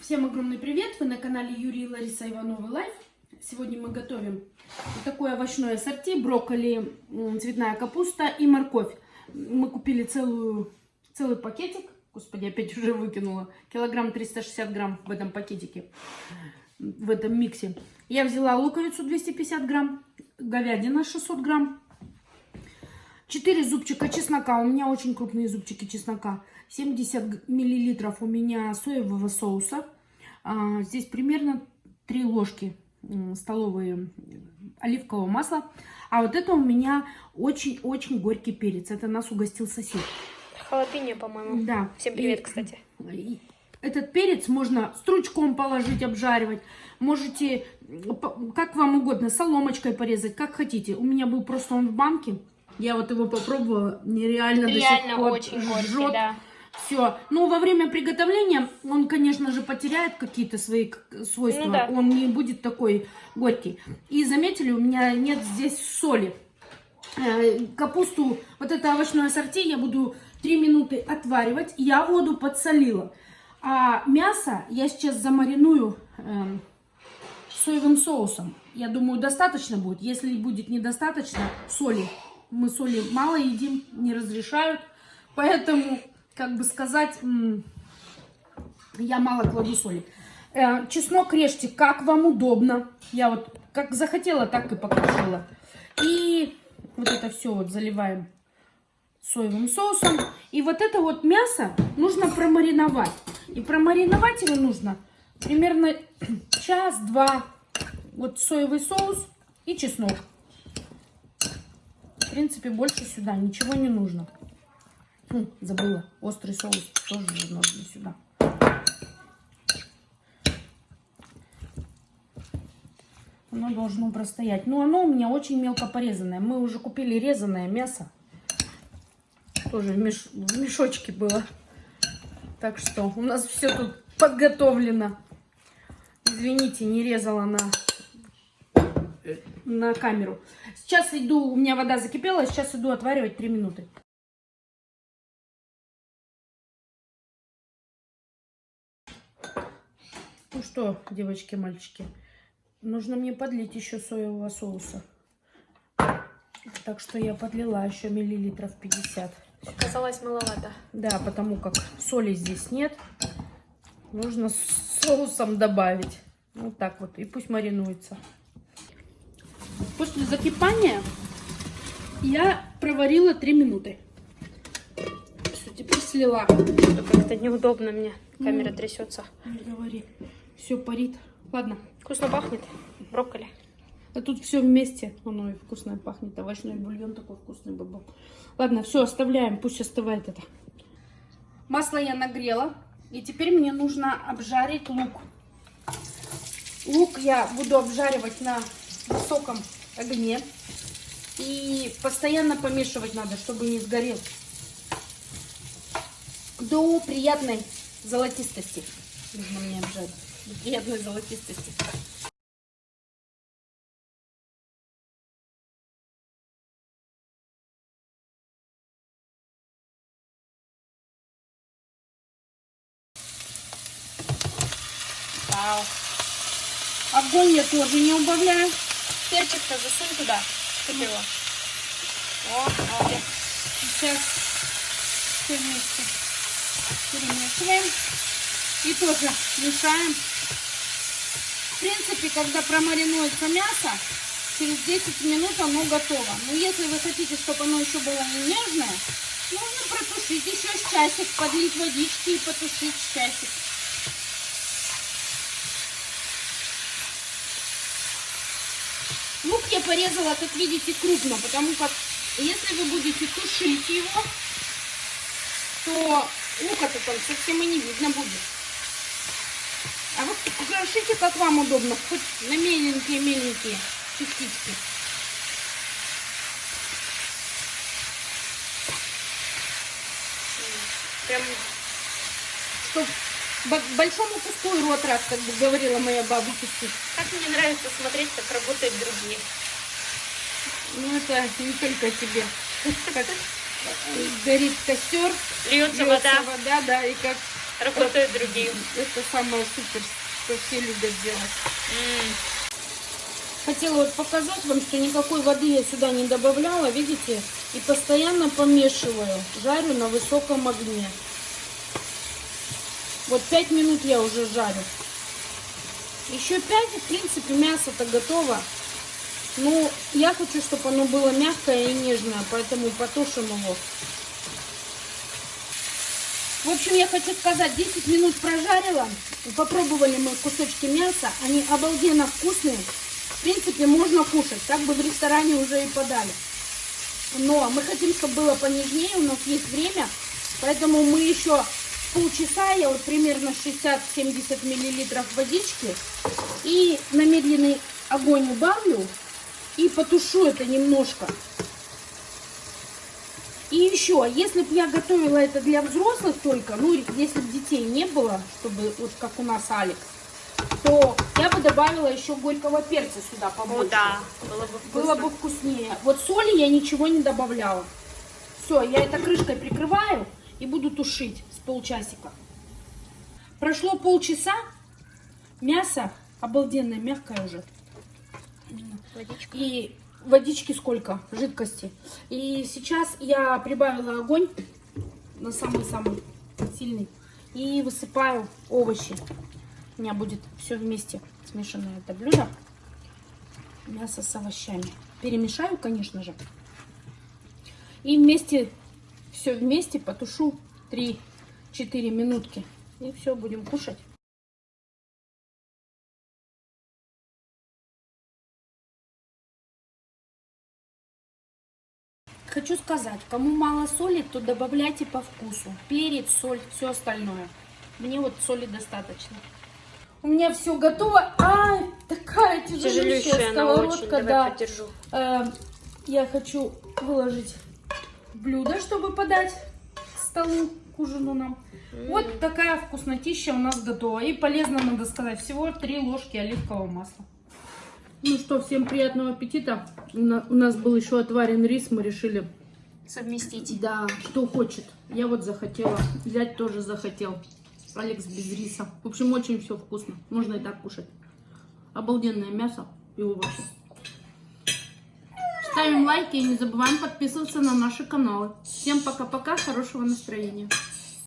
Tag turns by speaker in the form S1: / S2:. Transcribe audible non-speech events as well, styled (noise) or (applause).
S1: Всем огромный привет! Вы на канале Юрий и Лариса Ивановы Life. Сегодня мы готовим вот такое овощное ассорти, брокколи, цветная капуста и морковь. Мы купили целую, целый пакетик, господи, опять уже выкинула, килограмм 360 грамм в этом пакетике, в этом миксе. Я взяла луковицу 250 грамм, говядина 600 грамм, 4 зубчика чеснока. У меня очень крупные зубчики чеснока. 70 миллилитров у меня соевого соуса. А, здесь примерно 3 ложки столовые оливкового масла. А вот это у меня очень-очень горький перец. Это нас угостил сосед.
S2: Халапеньо, по-моему.
S1: Да.
S2: Всем привет,
S1: И-
S2: кстати.
S1: и Этот перец можно стручком положить, обжаривать. Можете, п- как вам угодно, соломочкой порезать, как хотите. У меня был просто он в банке. Я вот его попробовала. Нереально до сих
S2: Реально
S1: пор
S2: очень горький,
S1: жжет.
S2: да.
S1: Все. Ну, во время приготовления он, конечно же, потеряет какие-то свои свойства.
S2: Ну да.
S1: Он не будет такой горький. И заметили, у меня нет здесь соли. Э, Капусту, вот это овощное ассорти, я буду 3 минуты отваривать. Я воду подсолила. А мясо я сейчас замариную эм, соевым соусом. Я думаю, достаточно будет. Если будет недостаточно соли, мы соли мало едим, не разрешают. Поэтому, как бы сказать, я мало кладу соли. Э, чеснок режьте, как вам удобно. Я вот как захотела, так и покрошила. И вот это все вот заливаем соевым соусом. И вот это вот мясо нужно промариновать. И промариновать его нужно примерно (clears throat) час-два. Вот соевый соус и чеснок. В принципе, больше сюда ничего не нужно. Хм, забыла. Острый соус тоже же нужно сюда. Оно должно простоять. Но оно у меня очень мелко порезанное. Мы уже купили резаное мясо. Тоже в, меш- в мешочке было. Так что у нас все тут подготовлено. Извините, не резала на, на камеру. Сейчас иду, у меня вода закипела, сейчас иду отваривать 3 минуты. Ну что, девочки, мальчики, нужно мне подлить еще соевого соуса. Так что я подлила еще миллилитров 50.
S2: Казалось маловато.
S1: Да, потому как соли здесь нет. Нужно с соусом добавить. Вот так вот. И пусть маринуется. После закипания я проварила 3 минуты. Все, теперь слила.
S2: Как-то неудобно мне. Камера
S1: Ну.
S2: трясется.
S1: Не говори. Все парит. Ладно.
S2: Вкусно пахнет. Брокколи.
S1: А тут все вместе. Оно и вкусно пахнет. Овощной бульон такой вкусный бы был. Ладно, все, оставляем. Пусть остывает это. Масло я нагрела. И теперь мне нужно обжарить лук. Лук я буду обжаривать на высоком огне. И постоянно помешивать надо, чтобы не сгорел. До приятной золотистости. Нужно мне обжарить. До приятной золотистости.
S2: Вау.
S1: Огонь я тоже не убавляю.
S2: Перчик-то засунь туда. Чтоб его. О, молодец.
S1: Сейчас все вместе перемешиваем. И тоже мешаем. В принципе, когда промаринуется мясо, через 10 минут оно готово. Но если вы хотите, чтобы оно еще было не нежное, нужно протушить еще с часик, подлить водички и потушить часик. Лук я порезала, как видите, крупно, потому как если вы будете тушить его, то лука-то там совсем и не видно будет. А вы крошите, как вам удобно, хоть на меленькие-меленькие частички.
S2: Прям
S1: Чтоб бо- большому куску и рот раз, как бы говорила моя бабушка.
S2: как мне нравится смотреть, как работают другие.
S1: Ну, это не только тебе. Как горит костер,
S2: Льется
S1: льется
S2: вода.
S1: вода, да, и как
S2: Работают другие.
S1: Это самое супер, что все любят делать.
S2: М,
S1: Хотела вот показать вам, что никакой воды я сюда не добавляла, видите? И постоянно помешиваю, жарю на высоком огне. Вот 5 минут я уже жарю. Еще 5, в принципе, мясо-то готово. Ну, я хочу, чтобы оно было мягкое и нежное, поэтому потушим его. В общем, я хочу сказать, 10 минут прожарила. Попробовали мы кусочки мяса. Они обалденно вкусные. В принципе, можно кушать. Так бы в ресторане уже и подали. Но мы хотим, чтобы было понежнее. У нас есть время. Поэтому мы еще полчаса, я вот примерно 60-70 миллилитров водички. И на медленный огонь убавлю. И потушу это немножко. И еще, если бы я готовила это для взрослых только, ну, если бы детей не было, чтобы вот как у нас Алекс, то я бы добавила еще горького перца сюда побольше.
S2: О, да, было бы вкусно.
S1: Было бы вкуснее. Вот соли я ничего не добавляла. Все, я это крышкой прикрываю и буду тушить с полчасика. Прошло полчаса, мясо обалденное, мягкое уже.
S2: Водичка.
S1: И водички сколько, жидкости. И сейчас я прибавила огонь на самый-самый сильный. И высыпаю овощи. У меня будет все вместе смешанное это блюдо. Мясо с овощами. Перемешаю, конечно же. И вместе, все вместе потушу 3-4 минутки. И все, будем кушать. Хочу сказать, кому мало соли, то добавляйте по вкусу. Перец, соль, все остальное. Мне вот соли достаточно. У меня все готово. А, такая тяжелющая
S2: Тяжелющая очень.
S1: сковородка,
S2: Давай
S1: да.
S2: подержу.
S1: Э, я хочу выложить блюдо, чтобы подать к столу, к ужину нам. Вот такая вкуснотища у нас готова. И полезно, надо сказать, всего 3 ложки оливкового масла. Ну что, всем приятного аппетита. У на- у нас был еще отварен рис, мы решили,
S2: Совместить.
S1: да, кто хочет. Я вот захотела, взять тоже захотел. Алекс без риса. В общем, очень все вкусно. Можно и так кушать. Обалденное мясо и овощи. Ставим лайки и не забываем подписываться на наши каналы. Всем пока-пока, хорошего настроения.